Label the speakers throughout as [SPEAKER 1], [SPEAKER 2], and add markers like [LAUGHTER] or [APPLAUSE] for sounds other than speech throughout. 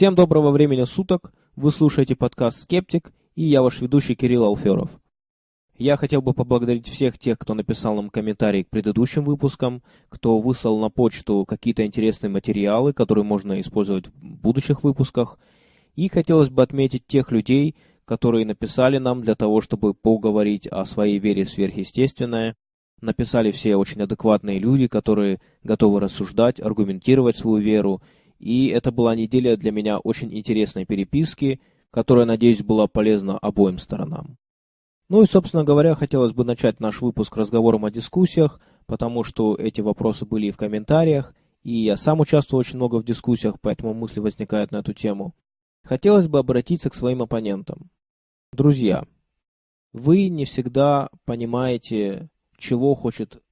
[SPEAKER 1] Всем доброго времени суток, вы слушаете подкаст «Скептик» и я ваш ведущий Кирилл Алферов. Я хотел бы поблагодарить всех тех, кто написал нам комментарии к предыдущим выпускам, кто выслал на почту какие-то интересные материалы, которые можно использовать в будущих выпусках. И хотелось бы отметить тех людей, которые написали нам для того, чтобы поговорить о своей вере в сверхъестественное. Написали все очень адекватные люди, которые готовы рассуждать, аргументировать свою веру и это была неделя для меня очень интересной переписки, которая, надеюсь, была полезна обоим сторонам. Ну и, собственно говоря, хотелось бы начать наш выпуск разговором о дискуссиях, потому что эти вопросы были и в комментариях, и я сам участвую очень много в дискуссиях, поэтому мысли возникают на эту тему. Хотелось бы обратиться к своим оппонентам. Друзья, вы не всегда понимаете, чего хочет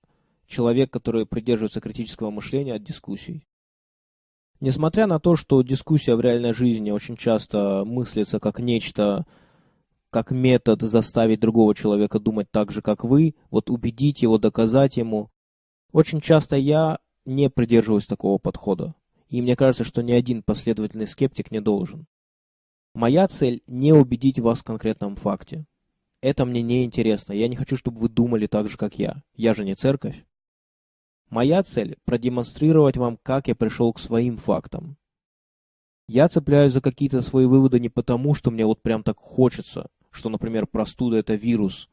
[SPEAKER 1] человек, который придерживается критического мышления от дискуссий. Несмотря на то, что дискуссия в реальной жизни очень часто мыслится как нечто, как метод заставить другого человека думать так же, как вы, вот убедить его, доказать ему, очень часто я не придерживаюсь такого подхода. И мне кажется, что ни один последовательный скептик не должен. Моя цель не убедить вас в конкретном факте. Это мне не интересно. Я не хочу, чтобы вы думали так же, как я. Я же не церковь. Моя цель – продемонстрировать вам, как я пришел к своим фактам. Я цепляюсь за какие-то свои выводы не потому, что мне вот прям так хочется, что, например, простуда – это вирус,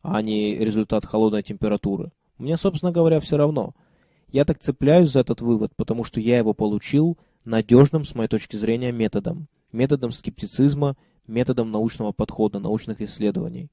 [SPEAKER 1] а не результат холодной температуры. Мне, собственно говоря, все равно. Я так цепляюсь за этот вывод, потому что я его получил надежным, с моей точки зрения, методом. Методом скептицизма, методом научного подхода, научных исследований.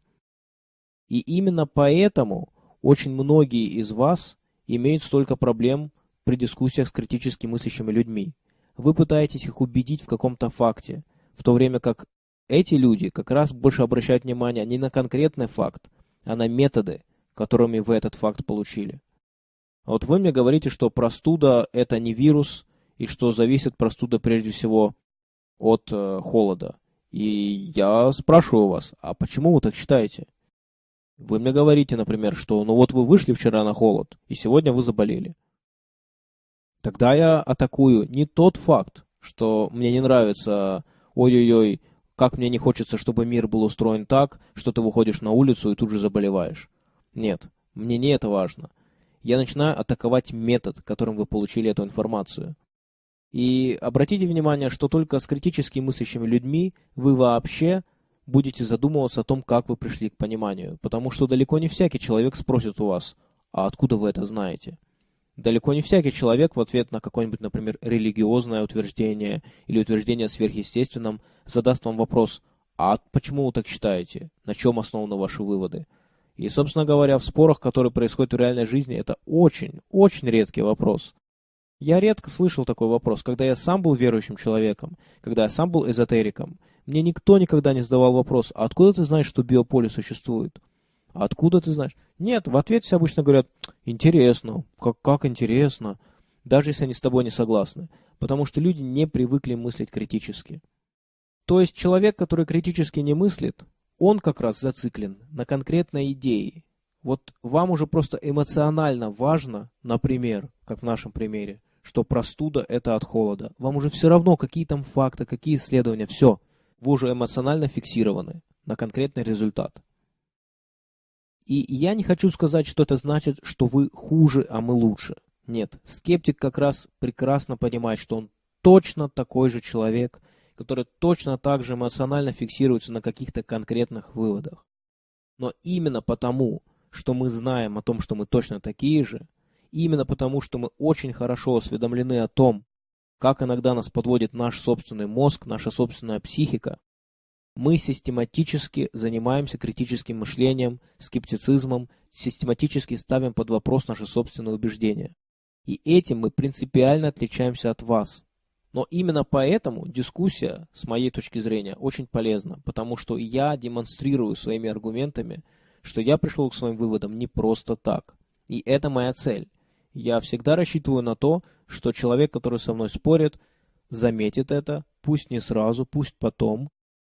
[SPEAKER 1] И именно поэтому очень многие из вас – имеют столько проблем при дискуссиях с критически мыслящими людьми. Вы пытаетесь их убедить в каком-то факте, в то время как эти люди как раз больше обращают внимание не на конкретный факт, а на методы, которыми вы этот факт получили. А вот вы мне говорите, что простуда это не вирус, и что зависит простуда прежде всего от э, холода. И я спрашиваю вас, а почему вы так считаете? Вы мне говорите, например, что ну вот вы вышли вчера на холод, и сегодня вы заболели. Тогда я атакую не тот факт, что мне не нравится, ой-ой-ой, как мне не хочется, чтобы мир был устроен так, что ты выходишь на улицу и тут же заболеваешь. Нет, мне не это важно. Я начинаю атаковать метод, которым вы получили эту информацию. И обратите внимание, что только с критически мыслящими людьми вы вообще будете задумываться о том, как вы пришли к пониманию, потому что далеко не всякий человек спросит у вас, а откуда вы это знаете? Далеко не всякий человек в ответ на какое-нибудь, например, религиозное утверждение или утверждение о сверхъестественном задаст вам вопрос, а почему вы так считаете? На чем основаны ваши выводы? И, собственно говоря, в спорах, которые происходят в реальной жизни, это очень, очень редкий вопрос. Я редко слышал такой вопрос, когда я сам был верующим человеком, когда я сам был эзотериком. Мне никто никогда не задавал вопрос, а откуда ты знаешь, что биополе существует? А откуда ты знаешь? Нет, в ответ все обычно говорят, интересно, как, как интересно, даже если они с тобой не согласны, потому что люди не привыкли мыслить критически. То есть человек, который критически не мыслит, он как раз зациклен на конкретной идее. Вот вам уже просто эмоционально важно, например, как в нашем примере, что простуда это от холода. Вам уже все равно, какие там факты, какие исследования, все вы уже эмоционально фиксированы на конкретный результат. И я не хочу сказать, что это значит, что вы хуже, а мы лучше. Нет, скептик как раз прекрасно понимает, что он точно такой же человек, который точно так же эмоционально фиксируется на каких-то конкретных выводах. Но именно потому, что мы знаем о том, что мы точно такие же, именно потому, что мы очень хорошо осведомлены о том, как иногда нас подводит наш собственный мозг, наша собственная психика, мы систематически занимаемся критическим мышлением, скептицизмом, систематически ставим под вопрос наши собственные убеждения. И этим мы принципиально отличаемся от вас. Но именно поэтому дискуссия, с моей точки зрения, очень полезна, потому что я демонстрирую своими аргументами, что я пришел к своим выводам не просто так. И это моя цель. Я всегда рассчитываю на то, что человек, который со мной спорит, заметит это, пусть не сразу, пусть потом,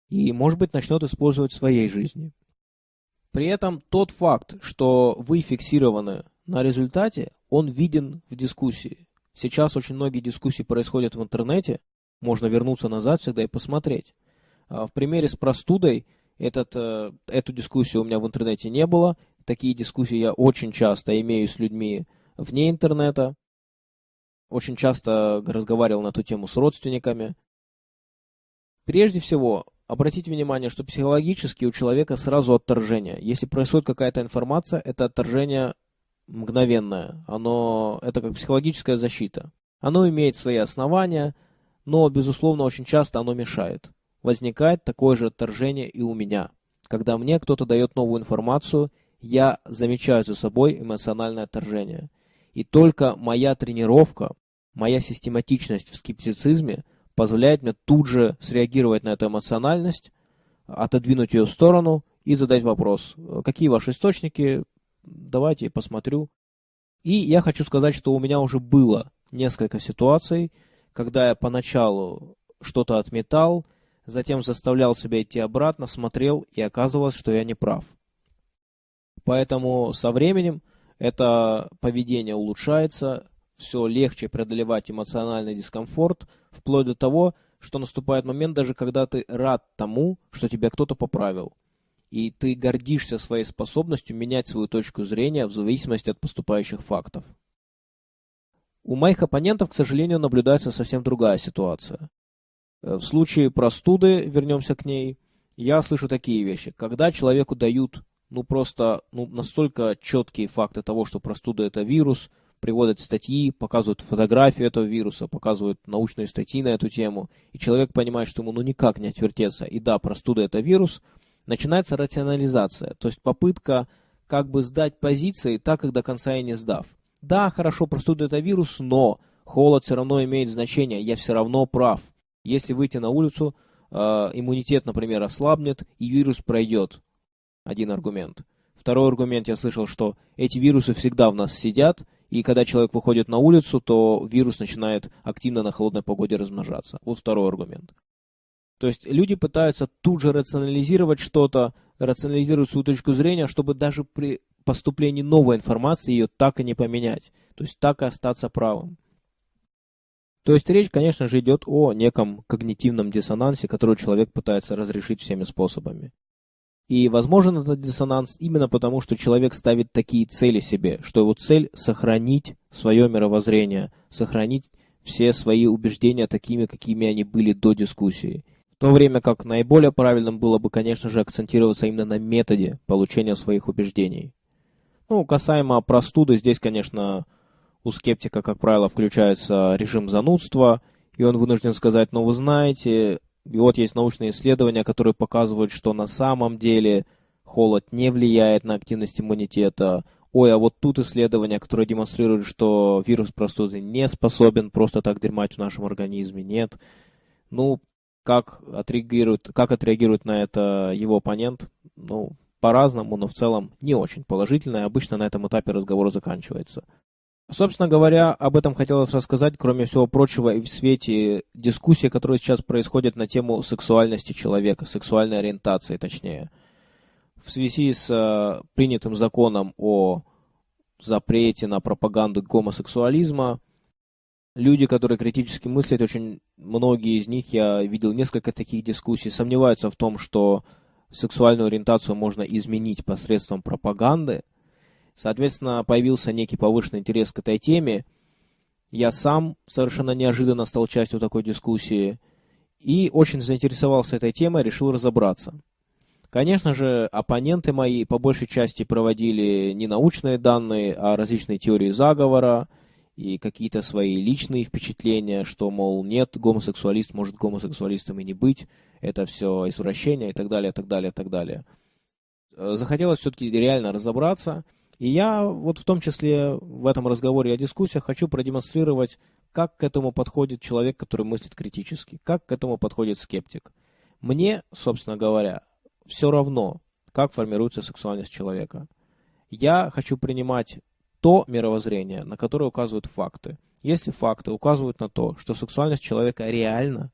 [SPEAKER 1] и, может быть, начнет использовать в своей жизни. При этом тот факт, что вы фиксированы на результате, он виден в дискуссии. Сейчас очень многие дискуссии происходят в интернете, Можно вернуться назад всегда и посмотреть. А в примере с простудой этот, э, эту дискуссию у меня в интернете не было. Такие дискуссии я очень часто имею с людьми вне интернета. Очень часто разговаривал на эту тему с родственниками. Прежде всего, обратите внимание, что психологически у человека сразу отторжение. Если происходит какая-то информация, это отторжение мгновенное. Оно, это как психологическая защита. Оно имеет свои основания, но, безусловно, очень часто оно мешает. Возникает такое же отторжение и у меня. Когда мне кто-то дает новую информацию, я замечаю за собой эмоциональное отторжение. И только моя тренировка, моя систематичность в скептицизме позволяет мне тут же среагировать на эту эмоциональность, отодвинуть ее в сторону и задать вопрос, какие ваши источники, давайте посмотрю. И я хочу сказать, что у меня уже было несколько ситуаций, когда я поначалу что-то отметал, затем заставлял себя идти обратно, смотрел, и оказывалось, что я не прав. Поэтому со временем это поведение улучшается, все легче преодолевать эмоциональный дискомфорт, вплоть до того, что наступает момент даже когда ты рад тому, что тебя кто-то поправил. И ты гордишься своей способностью менять свою точку зрения в зависимости от поступающих фактов. У моих оппонентов, к сожалению, наблюдается совсем другая ситуация. Э, в случае простуды, вернемся к ней, я слышу такие вещи. Когда человеку дают ну просто ну, настолько четкие факты того, что простуда это вирус, приводят статьи, показывают фотографию этого вируса, показывают научные статьи на эту тему, и человек понимает, что ему ну никак не отвертеться, и да, простуда это вирус, начинается рационализация, то есть попытка как бы сдать позиции так, как до конца и не сдав. Да, хорошо, простуда это вирус, но холод все равно имеет значение, я все равно прав. Если выйти на улицу, э, иммунитет, например, ослабнет, и вирус пройдет. Один аргумент. Второй аргумент, я слышал, что эти вирусы всегда в нас сидят, и когда человек выходит на улицу, то вирус начинает активно на холодной погоде размножаться. Вот второй аргумент. То есть люди пытаются тут же рационализировать что-то, рационализировать свою точку зрения, чтобы даже при поступлении новой информации ее так и не поменять. То есть так и остаться правым. То есть речь, конечно же, идет о неком когнитивном диссонансе, который человек пытается разрешить всеми способами. И возможен этот диссонанс именно потому, что человек ставит такие цели себе, что его цель сохранить свое мировоззрение, сохранить все свои убеждения такими, какими они были до дискуссии. В то время как наиболее правильным было бы, конечно же, акцентироваться именно на методе получения своих убеждений. Ну, касаемо простуды, здесь, конечно, у скептика, как правило, включается режим занудства, и он вынужден сказать, ну вы знаете, и вот есть научные исследования, которые показывают, что на самом деле холод не влияет на активность иммунитета. Ой, а вот тут исследования, которые демонстрируют, что вирус простуды не способен просто так дерьмать в нашем организме. Нет. Ну, как отреагирует, как отреагирует на это его оппонент, ну, по-разному, но в целом не очень положительно, и обычно на этом этапе разговор заканчивается. Собственно говоря, об этом хотелось рассказать, кроме всего прочего, и в свете дискуссии, которая сейчас происходит на тему сексуальности человека, сексуальной ориентации точнее. В связи с э, принятым законом о запрете на пропаганду гомосексуализма, люди, которые критически мыслят, очень многие из них, я видел несколько таких дискуссий, сомневаются в том, что сексуальную ориентацию можно изменить посредством пропаганды, Соответственно, появился некий повышенный интерес к этой теме. Я сам совершенно неожиданно стал частью такой дискуссии и очень заинтересовался этой темой, решил разобраться. Конечно же, оппоненты мои по большей части проводили не научные данные, а различные теории заговора и какие-то свои личные впечатления, что, мол, нет, гомосексуалист может гомосексуалистом и не быть, это все извращение и так далее, так далее, так далее. Захотелось все-таки реально разобраться – и я вот в том числе в этом разговоре о дискуссиях хочу продемонстрировать, как к этому подходит человек, который мыслит критически, как к этому подходит скептик. Мне, собственно говоря, все равно, как формируется сексуальность человека. Я хочу принимать то мировоззрение, на которое указывают факты. Если факты указывают на то, что сексуальность человека реально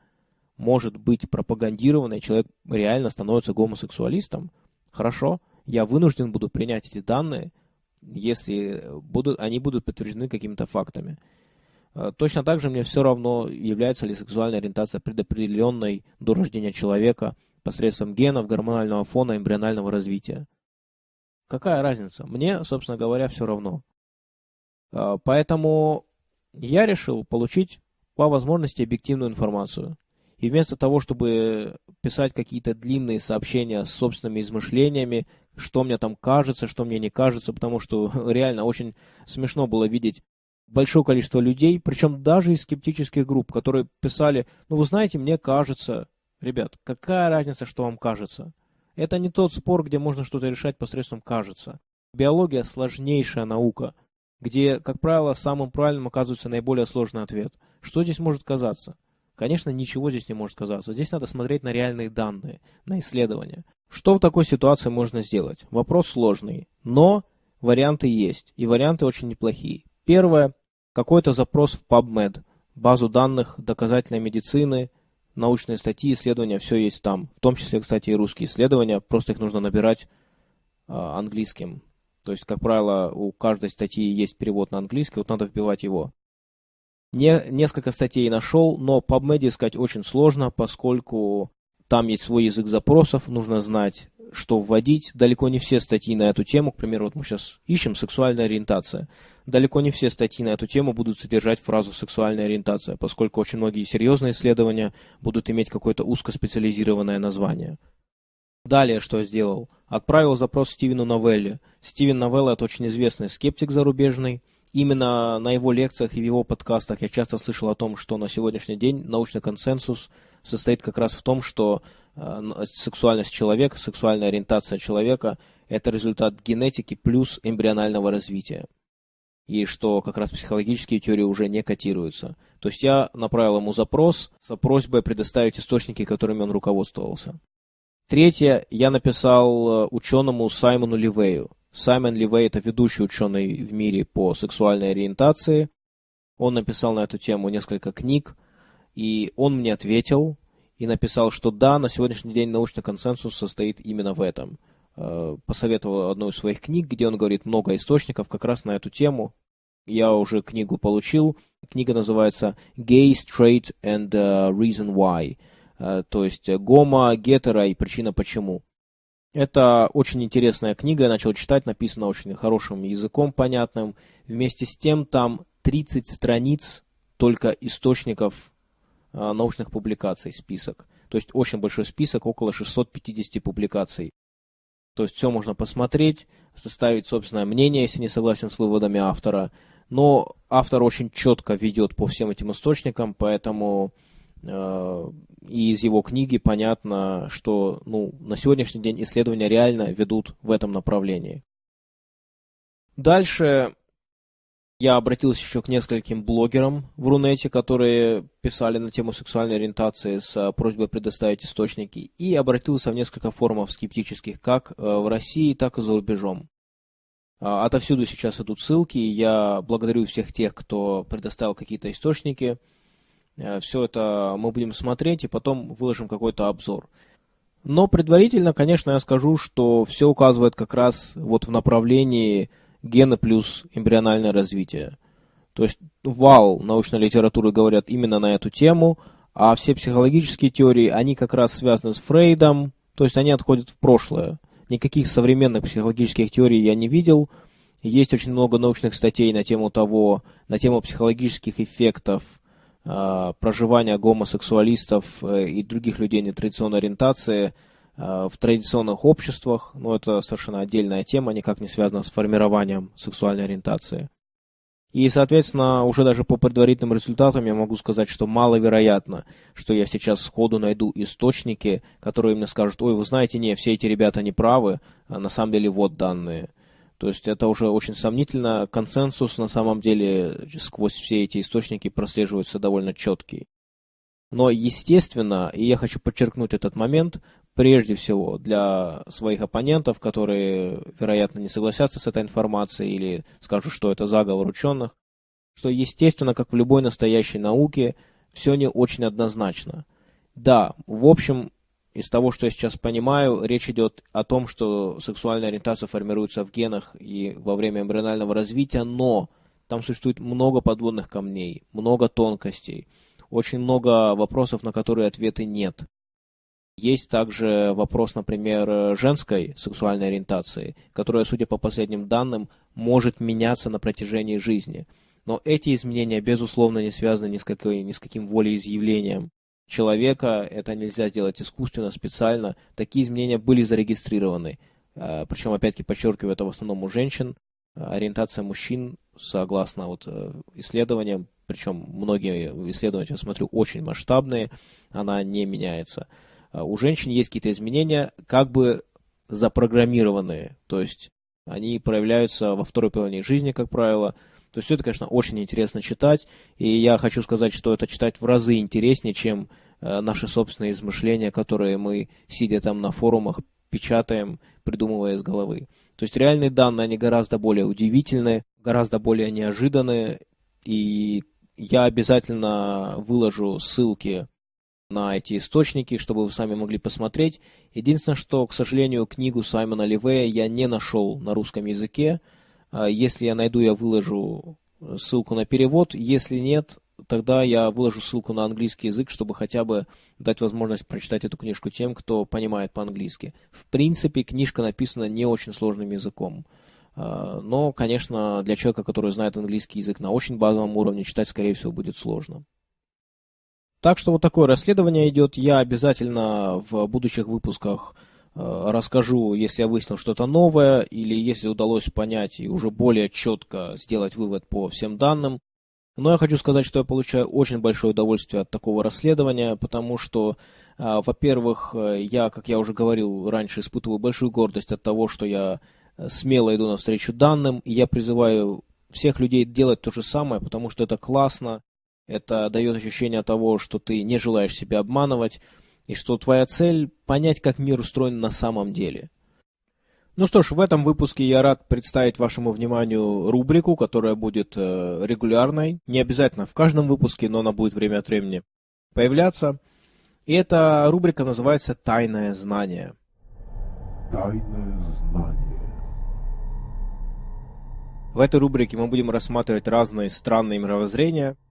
[SPEAKER 1] может быть пропагандирована, и человек реально становится гомосексуалистом, хорошо, я вынужден буду принять эти данные – если будут, они будут подтверждены какими-то фактами. Э, точно так же мне все равно, является ли сексуальная ориентация предопределенной до рождения человека посредством генов, гормонального фона, эмбрионального развития. Какая разница? Мне, собственно говоря, все равно. Э, поэтому я решил получить по возможности объективную информацию. И вместо того, чтобы писать какие-то длинные сообщения с собственными измышлениями, что мне там кажется, что мне не кажется, потому что [LAUGHS] реально очень смешно было видеть большое количество людей, причем даже из скептических групп, которые писали, ну вы знаете, мне кажется, ребят, какая разница, что вам кажется? Это не тот спор, где можно что-то решать посредством кажется. Биология сложнейшая наука, где, как правило, самым правильным оказывается наиболее сложный ответ. Что здесь может казаться? Конечно, ничего здесь не может казаться. Здесь надо смотреть на реальные данные, на исследования. Что в такой ситуации можно сделать? Вопрос сложный, но варианты есть, и варианты очень неплохие. Первое. Какой-то запрос в PubMed, базу данных доказательной медицины, научные статьи, исследования, все есть там. В том числе, кстати, и русские исследования, просто их нужно набирать э, английским. То есть, как правило, у каждой статьи есть перевод на английский, вот надо вбивать его. Не, несколько статей нашел, но PubMed искать очень сложно, поскольку там есть свой язык запросов, нужно знать, что вводить. Далеко не все статьи на эту тему, к примеру, вот мы сейчас ищем сексуальная ориентация. Далеко не все статьи на эту тему будут содержать фразу сексуальная ориентация, поскольку очень многие серьезные исследования будут иметь какое-то узкоспециализированное название. Далее что сделал? Отправил запрос Стивену Новелле. Стивен Новелла это очень известный скептик зарубежный, Именно на его лекциях и в его подкастах я часто слышал о том, что на сегодняшний день научный консенсус состоит как раз в том, что э, сексуальность человека, сексуальная ориентация человека – это результат генетики плюс эмбрионального развития. И что как раз психологические теории уже не котируются. То есть я направил ему запрос с просьбой предоставить источники, которыми он руководствовался. Третье, я написал э, ученому Саймону Ливею. Саймон Ливей – это ведущий ученый в мире по сексуальной ориентации. Он написал на эту тему несколько книг, и он мне ответил и написал, что да, на сегодняшний день научный консенсус состоит именно в этом. Э, посоветовал одну из своих книг, где он говорит много источников как раз на эту тему. Я уже книгу получил. Книга называется «Gay, Straight and uh, Reason Why», э, то есть гомо, гетеро и причина почему. Это очень интересная книга, я начал читать, написана очень хорошим языком, понятным. Вместе с тем там 30 страниц только источников э, научных публикаций, список. То есть очень большой список, около 650 публикаций. То есть все можно посмотреть, составить собственное мнение, если не согласен с выводами автора. Но автор очень четко ведет по всем этим источникам, поэтому Э, и из его книги понятно, что ну, на сегодняшний день исследования реально ведут в этом направлении. Дальше я обратился еще к нескольким блогерам в Рунете, которые писали на тему сексуальной ориентации с просьбой предоставить источники, и обратился в несколько форумов скептических, как э, в России, так и за рубежом. А, отовсюду сейчас идут ссылки, и я благодарю всех тех, кто предоставил какие-то источники – Э, Все это мы будем смотреть и потом выложим какой-то обзор. Но предварительно, конечно, я скажу, что все указывает как раз вот в направлении гены плюс эмбриональное развитие. То есть вал научной литературы говорят именно на эту тему, а все психологические теории, они как раз связаны с Фрейдом, то есть они отходят в прошлое. Никаких современных психологических теорий я не видел. Есть очень много научных статей на тему того, на тему психологических эффектов Э, проживания гомосексуалистов э, и других людей нетрадиционной ориентации в традиционных обществах, но это совершенно отдельная тема, никак не связана с формированием сексуальной ориентации. И, соответственно, уже даже по предварительным результатам я могу сказать, что маловероятно, что я сейчас сходу найду источники, которые мне скажут, ой, вы знаете, не, все эти ребята не правы, а на самом деле вот данные. То есть это уже очень сомнительно. Консенсус на самом деле сквозь все эти источники прослеживается довольно четкий. Но, естественно, и я хочу подчеркнуть этот момент, прежде всего для своих оппонентов, которые, вероятно, не согласятся с этой информацией или скажут, что это заговор ученых, что, естественно, как в любой настоящей науке, все не очень однозначно. Да, в общем, из того, что я сейчас понимаю, речь идет о том, что сексуальная ориентация формируется в генах и во время эмбрионального развития, но там существует много подводных камней, много тонкостей, очень много вопросов, на которые ответы нет. Есть также вопрос, например, женской сексуальной ориентации, которая, судя по последним данным, может меняться на протяжении жизни. Но эти изменения, безусловно, не связаны ни с, какой, ни с каким волеизъявлением человека. Это нельзя сделать искусственно, специально. Такие изменения были зарегистрированы. А, Причем, опять-таки, подчеркиваю, это в основном у женщин. Ориентация мужчин, согласно вот э, исследованиям, причем многие исследования, я смотрю, очень масштабные, она не меняется. А у женщин есть какие-то изменения, как бы запрограммированные, то есть они проявляются во второй половине жизни, как правило. То есть это, конечно, очень интересно читать, и я хочу сказать, что это читать в разы интереснее, чем э, наши собственные измышления, которые мы, сидя там на форумах, печатаем, придумывая из головы. То есть реальные данные, они гораздо более удивительные, гораздо более неожиданные, и я обязательно выложу ссылки на эти источники, чтобы вы сами могли посмотреть. Единственное, что, к сожалению, книгу Саймона Ливея я не нашел на русском языке. А если я найду, я выложу ссылку на перевод. Если нет, тогда я выложу ссылку на английский язык, чтобы хотя бы дать возможность прочитать эту книжку тем, кто понимает по-английски. В принципе, книжка написана не очень сложным языком. А, но, конечно, для человека, который знает английский язык на очень базовом уровне, читать, скорее всего, будет сложно. Так что вот такое расследование идет. Я обязательно в будущих выпусках э, расскажу, если я выяснил что-то новое, или если удалось понять и уже более четко сделать вывод по всем данным. Но я хочу сказать, что я получаю очень большое удовольствие от такого расследования, потому что, э, во-первых, э, я, как я уже говорил раньше, испытываю большую гордость от того, что я смело иду навстречу данным, и я призываю всех людей делать то же самое, потому что это классно, это дает ощущение того, что ты не желаешь себя обманывать, и что твоя цель – понять, как мир устроен на самом деле. Ну что ж, в этом выпуске я рад представить вашему вниманию рубрику, которая будет э, регулярной. Не обязательно в каждом выпуске, но она будет время от времени появляться. И эта рубрика называется «Тайное знание». Тайное знание. В этой рубрике мы будем рассматривать разные странные мировоззрения –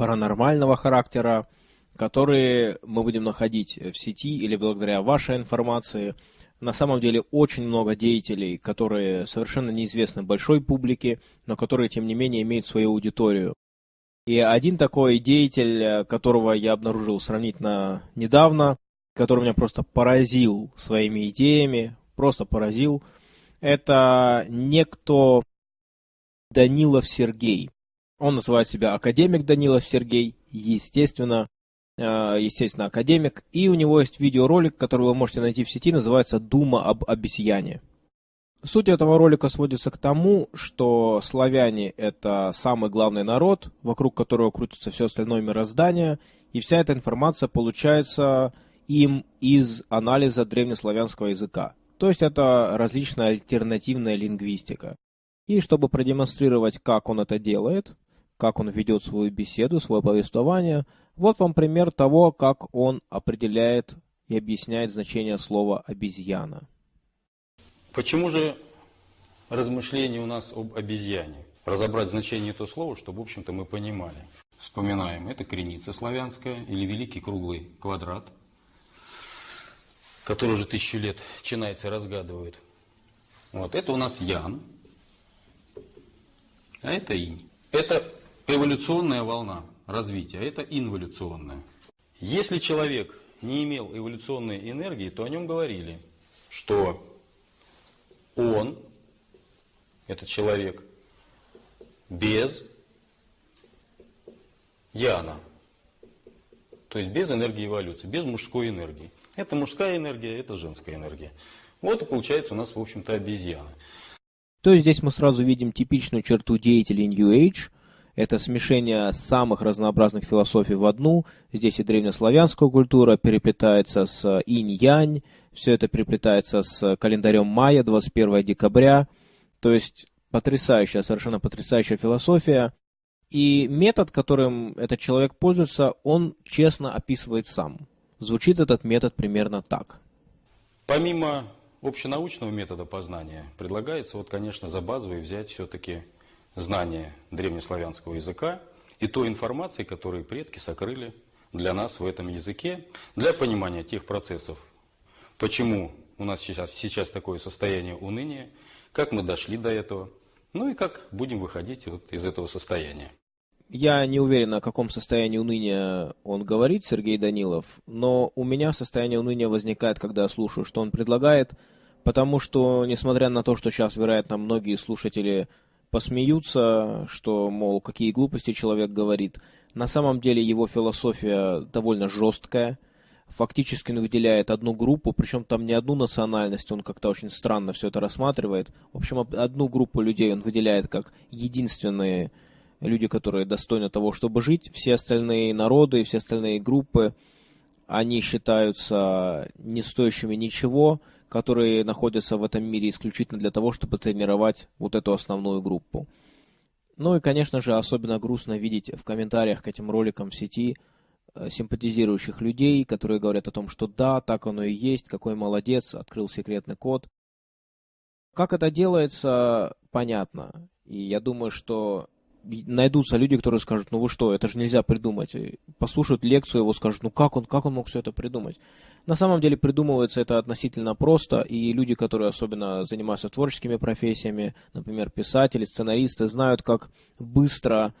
[SPEAKER 1] паранормального характера, которые мы будем находить в сети или благодаря вашей информации. На самом деле очень много деятелей, которые совершенно неизвестны большой публике, но которые, тем не менее, имеют свою аудиторию. И один такой деятель, которого я обнаружил сравнительно недавно, который меня просто поразил своими идеями, просто поразил, это некто Данилов Сергей. Он называет себя академик Данилов Сергей, естественно, э, естественно, академик. И у него есть видеоролик, который вы можете найти в сети, называется «Дума об обезьяне». Суть этого ролика сводится к тому, что славяне – это самый главный народ, вокруг которого крутится все остальное мироздание, и вся эта информация получается им из анализа древнеславянского языка. То есть это различная альтернативная лингвистика. И чтобы продемонстрировать, как он это делает, как он ведет свою беседу, свое повествование. Вот вам пример того, как он определяет и объясняет значение слова «обезьяна».
[SPEAKER 2] Почему же размышления у нас об обезьяне? Разобрать значение этого слова, чтобы, в общем-то, мы понимали. Вспоминаем, это креница славянская или великий круглый квадрат, который уже тысячу лет чинайцы разгадывают. Вот, это у нас Ян, а это Инь. Это эволюционная волна развития, это инволюционная. Если человек не имел эволюционной энергии, то о нем говорили, что он, этот человек, без яна, то есть без энергии эволюции, без мужской энергии. Это мужская энергия, это женская энергия. Вот и получается у нас, в общем-то, обезьяна.
[SPEAKER 1] То есть здесь мы сразу видим типичную черту деятелей New Age – это смешение самых разнообразных философий в одну. Здесь и древнеславянская культура переплетается с инь-янь, все это переплетается с календарем мая, 21 декабря. То есть потрясающая, совершенно потрясающая философия. И метод, которым этот человек пользуется, он честно описывает сам. Звучит этот метод примерно так.
[SPEAKER 2] Помимо общенаучного метода познания, предлагается, вот, конечно, за базовый взять все-таки знания древнеславянского языка и той информации, которую предки сокрыли для нас в этом языке, для понимания тех процессов, почему у нас сейчас, сейчас такое состояние уныния, как мы дошли до этого, ну и как будем выходить вот из этого состояния.
[SPEAKER 1] Я не уверен, о каком состоянии уныния он говорит, Сергей Данилов, но у меня состояние уныния возникает, когда я слушаю, что он предлагает, потому что, несмотря на то, что сейчас, вероятно, многие слушатели посмеются, что, мол, какие глупости человек говорит, на самом деле его философия довольно жесткая, фактически он выделяет одну группу, причем там не одну национальность, он как-то очень странно все это рассматривает. В общем, одну группу людей он выделяет как единственные люди, которые достойны того, чтобы жить. Все остальные народы, все остальные группы, они считаются не стоящими ничего, которые находятся в этом мире исключительно для того, чтобы тренировать вот эту основную группу. Ну и, конечно же, особенно грустно видеть в комментариях к этим роликам в сети э, симпатизирующих людей, которые говорят о том, что да, так оно и есть, какой молодец, открыл секретный код. Как это делается, понятно. И я думаю, что найдутся люди, которые скажут, ну вы что, это же нельзя придумать. И послушают лекцию его, скажут, ну как он, как он мог все это придумать. На самом деле придумывается это относительно просто, и люди, которые особенно занимаются творческими профессиями, например, писатели, сценаристы, знают, как быстро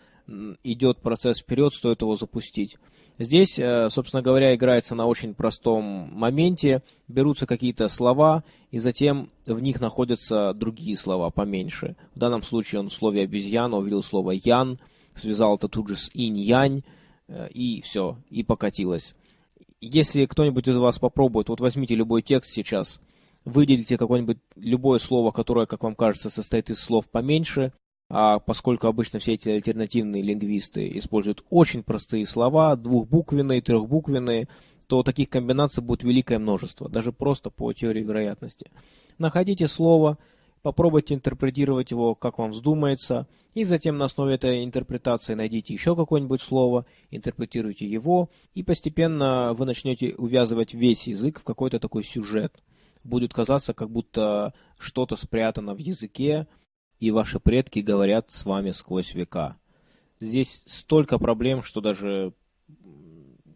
[SPEAKER 1] идет процесс вперед, стоит его запустить. Здесь, э, собственно говоря, играется на очень простом моменте. Берутся какие-то слова, и затем в них находятся другие слова поменьше. В данном случае он в слове обезьяна увидел слово ян, связал это тут же с инь-янь, э, и все, и покатилось. Если кто-нибудь из вас попробует, вот возьмите любой текст сейчас, выделите какое-нибудь любое слово, которое, как вам кажется, состоит из слов поменьше, а поскольку обычно все эти альтернативные лингвисты используют очень простые слова, двухбуквенные, трехбуквенные, то таких комбинаций будет великое множество, даже просто по теории вероятности. Находите слово, попробуйте интерпретировать его, как вам вздумается, и затем на основе этой интерпретации найдите еще какое-нибудь слово, интерпретируйте его, и постепенно вы начнете увязывать весь язык в какой-то такой сюжет. Будет казаться, как будто что-то спрятано в языке, и ваши предки говорят с вами сквозь века. Здесь столько проблем, что даже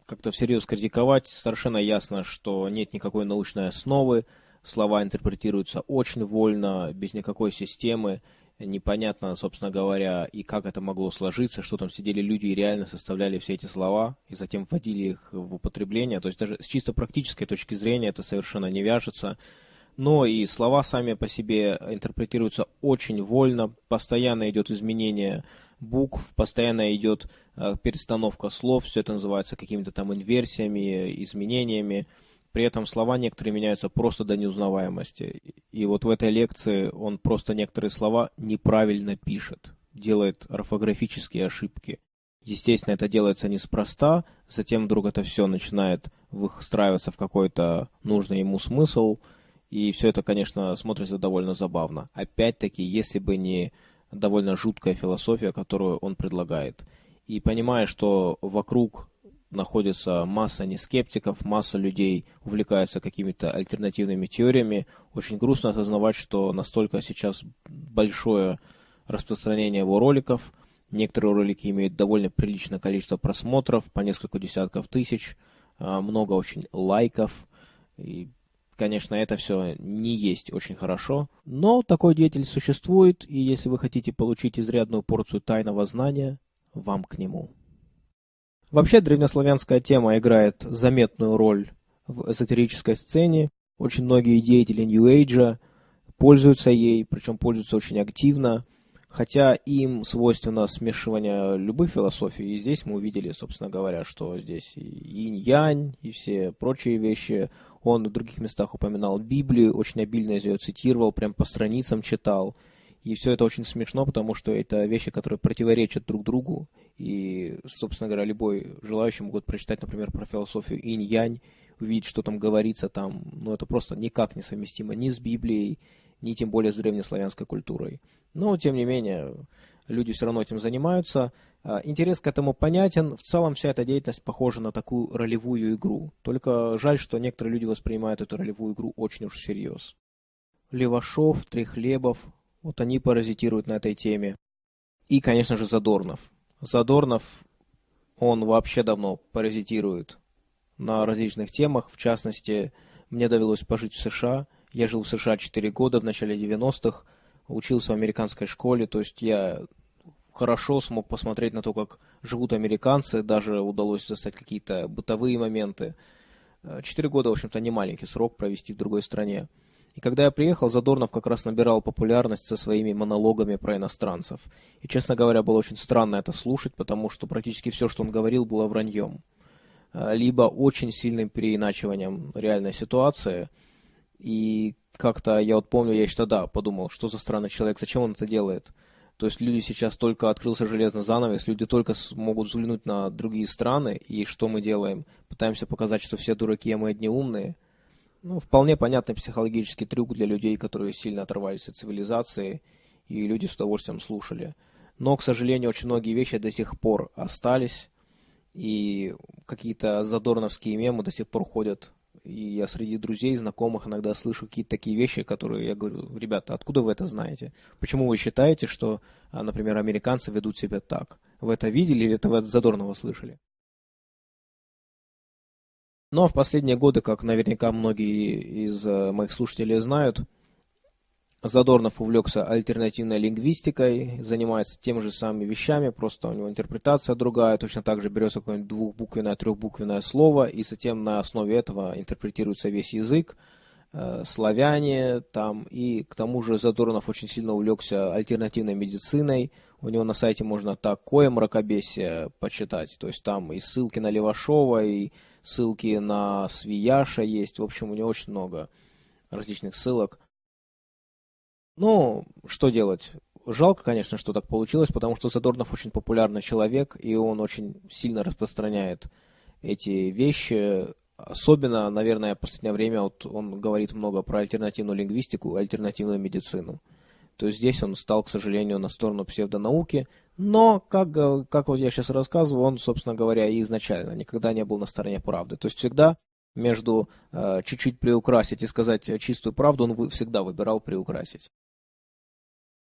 [SPEAKER 1] как-то всерьез критиковать совершенно ясно, что нет никакой научной основы, слова интерпретируются очень вольно, без никакой системы, непонятно, собственно говоря, и как это могло сложиться, что там сидели люди и реально составляли все эти слова, и затем вводили их в употребление. То есть даже с чисто практической точки зрения это совершенно не вяжется но и слова сами по себе интерпретируются очень вольно, постоянно идет изменение букв, постоянно идет э, перестановка слов, все это называется какими-то там инверсиями, изменениями. При этом слова некоторые меняются просто до неузнаваемости. И вот в этой лекции он просто некоторые слова неправильно пишет, делает орфографические ошибки. Естественно, это делается неспроста, затем вдруг это все начинает выстраиваться в какой-то нужный ему смысл – и все это, конечно, смотрится довольно забавно. Опять-таки, если бы не довольно жуткая философия, которую он предлагает. И понимая, что вокруг находится масса нескептиков, масса людей увлекаются какими-то альтернативными теориями, очень грустно осознавать, что настолько сейчас большое распространение его роликов. Некоторые ролики имеют довольно приличное количество просмотров, по несколько десятков тысяч, а, много очень лайков. И Конечно, это все не есть очень хорошо, но такой деятель существует, и если вы хотите получить изрядную порцию тайного знания, вам к нему. Вообще, древнеславянская тема играет заметную роль в эзотерической сцене. Очень многие деятели Age пользуются ей, причем пользуются очень активно, хотя им свойственно смешивание любых философий. И здесь мы увидели, собственно говоря, что здесь и инь-янь, и все прочие вещи он в других местах упоминал Библию, очень обильно ее цитировал, прям по страницам читал. И все это очень смешно, потому что это вещи, которые противоречат друг другу. И, собственно говоря, любой желающий могут прочитать, например, про философию инь-янь, увидеть, что там говорится там. Но это просто никак не совместимо ни с Библией, ни тем более с древнеславянской культурой. Но, тем не менее, люди все равно этим занимаются. А, интерес к этому понятен. В целом вся эта деятельность похожа на такую ролевую игру. Только жаль, что некоторые люди воспринимают эту ролевую игру очень уж всерьез. Левашов, Трехлебов, вот они паразитируют на этой теме. И, конечно же, Задорнов. Задорнов, он вообще давно паразитирует на различных темах. В частности, мне довелось пожить в США. Я жил в США 4 года в начале 90-х, учился в американской школе, то есть я хорошо смог посмотреть на то, как живут американцы, даже удалось застать какие-то бытовые моменты. Четыре года, в общем-то, не маленький срок провести в другой стране. И когда я приехал, Задорнов как раз набирал популярность со своими монологами про иностранцев. И, честно говоря, было очень странно это слушать, потому что практически все, что он говорил, было враньем. Э, либо очень сильным переиначиванием реальной ситуации. И как-то, я вот помню, я еще тогда подумал, что за странный человек, зачем он это делает. То есть люди сейчас только открылся железный занавес, люди только могут взглянуть на другие страны, и что мы делаем? Пытаемся показать, что все дураки, а мы одни умные. Ну, вполне понятный психологический трюк для людей, которые сильно оторвались от цивилизации, и люди с удовольствием слушали. Но, к сожалению, очень многие вещи до сих пор остались, и какие-то задорновские мемы до сих пор ходят и я среди друзей, знакомых иногда слышу какие-то такие вещи, которые я говорю, ребята, откуда вы это знаете? Почему вы считаете, что, а, например, американцы ведут себя так? Вы это видели или это вы от Задорнова слышали? Но в последние годы, как наверняка многие из э, моих слушателей знают, Задорнов увлекся альтернативной лингвистикой, занимается теми же самыми вещами, просто у него интерпретация другая, точно так же берется какое-нибудь двухбуквенное, трехбуквенное слово, и затем на основе этого интерпретируется весь язык, э, славяне там, и к тому же Задорнов очень сильно увлекся альтернативной медициной, у него на сайте можно такое мракобесие почитать, то есть там и ссылки на Левашова, и ссылки на Свияша есть, в общем, у него очень много различных ссылок. Ну, что делать? Жалко, конечно, что так получилось, потому что Задорнов очень популярный человек, и он очень сильно распространяет эти вещи. Особенно, наверное, в последнее время вот он говорит много про альтернативную лингвистику, альтернативную медицину. То здесь он стал, к сожалению, на сторону псевдонауки, но, как, как вот я сейчас рассказываю, он, собственно говоря, и изначально никогда не был на стороне правды. То есть всегда между э, чуть-чуть приукрасить и сказать чистую правду, он всегда выбирал приукрасить.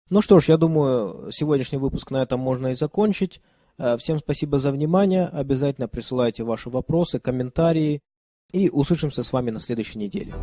[SPEAKER 1] Ну что ж, я думаю, сегодняшний выпуск на этом можно и закончить. Э, всем спасибо за внимание. Обязательно присылайте ваши вопросы, комментарии. И услышимся с вами на следующей неделе.